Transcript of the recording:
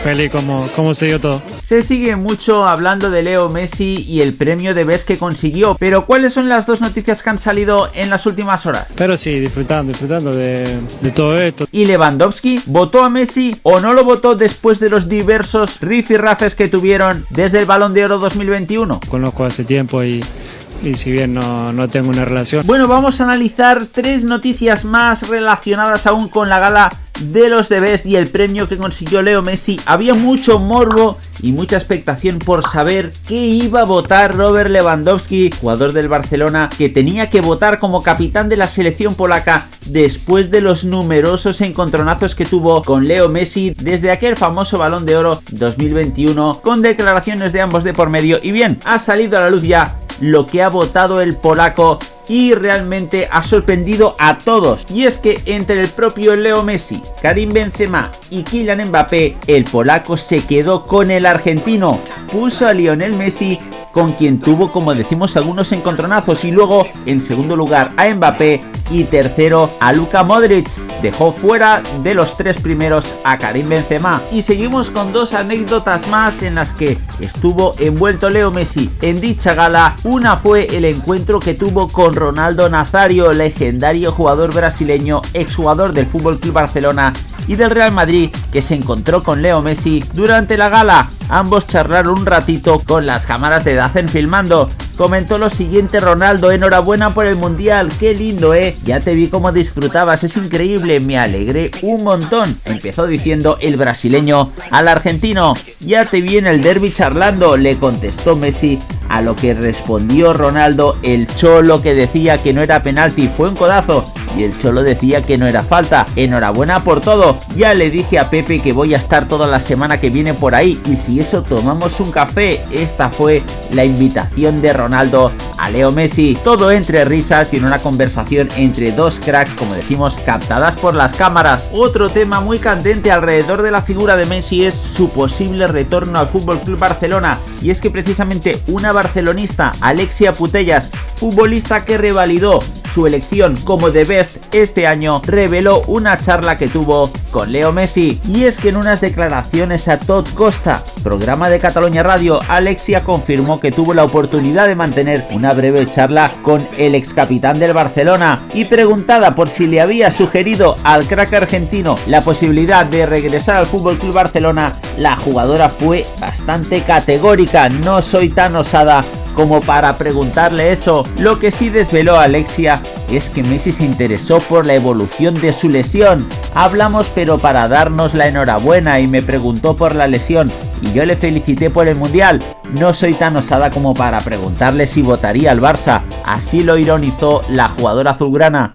feliz como, como se dio todo. Se sigue mucho hablando de Leo Messi y el premio de Best que consiguió, pero ¿cuáles son las dos noticias que han salido en las últimas horas? Pero sí, disfrutando, disfrutando de, de todo esto. ¿Y Lewandowski votó a Messi o no lo votó después de los diversos rifirrafes que tuvieron desde el Balón de Oro 2021? Conozco hace tiempo y y si bien no, no, tengo una relación. Bueno, vamos a analizar tres noticias más relacionadas aún con la gala de los de Best y el premio que consiguió Leo Messi. Había mucho morbo y mucha expectación por saber qué iba a votar Robert Lewandowski, jugador del Barcelona, que tenía que votar como capitán de la selección polaca después de los numerosos encontronazos que tuvo con Leo Messi desde aquel famoso balón de oro 2021 con declaraciones de ambos de por medio y bien, ha salido a la luz ya lo que ha votado el polaco y realmente ha sorprendido a todos. Y es que entre el propio Leo Messi, Karim Benzema y Kylian Mbappé, el polaco se quedó con el argentino. Puso a Lionel Messi con quien tuvo, como decimos, algunos encontronazos y luego en segundo lugar a Mbappé y tercero a Luka Modric. Dejó fuera de los tres primeros a Karim Benzema. Y seguimos con dos anécdotas más en las que estuvo envuelto Leo Messi en dicha gala. Una fue el encuentro que tuvo con Ronaldo Nazario, legendario jugador brasileño, exjugador del FC Barcelona y del Real Madrid, que se encontró con Leo Messi durante la gala. Ambos charlaron un ratito con las cámaras de Dacen filmando. Comentó lo siguiente Ronaldo, enhorabuena por el mundial, qué lindo eh, ya te vi como disfrutabas, es increíble, me alegré un montón. Empezó diciendo el brasileño al argentino, ya te vi en el derby charlando, le contestó Messi a lo que respondió Ronaldo, el cholo que decía que no era penalti fue un codazo y el cholo decía que no era falta. Enhorabuena por todo. Ya le dije a Pepe que voy a estar toda la semana que viene por ahí y si eso tomamos un café. Esta fue la invitación de Ronaldo a Leo Messi. Todo entre risas y en una conversación entre dos cracks, como decimos, captadas por las cámaras. Otro tema muy candente alrededor de la figura de Messi es su posible retorno al Fútbol Club Barcelona. Y es que precisamente una barcelonista, Alexia Putellas, futbolista que revalidó su elección como The Best este año, reveló una charla que tuvo con Leo Messi. Y es que en unas declaraciones a Todd Costa, programa de Cataluña Radio, Alexia confirmó que tuvo la oportunidad de mantener una breve charla con el ex capitán del Barcelona y preguntada por si le había sugerido al crack argentino la posibilidad de regresar al FC Barcelona, la jugadora fue bastante categórica, no soy tan osada como para preguntarle eso. Lo que sí desveló Alexia es que Messi se interesó por la evolución de su lesión. Hablamos pero para darnos la enhorabuena y me preguntó por la lesión y yo le felicité por el mundial. No soy tan osada como para preguntarle si votaría al Barça. Así lo ironizó la jugadora azulgrana.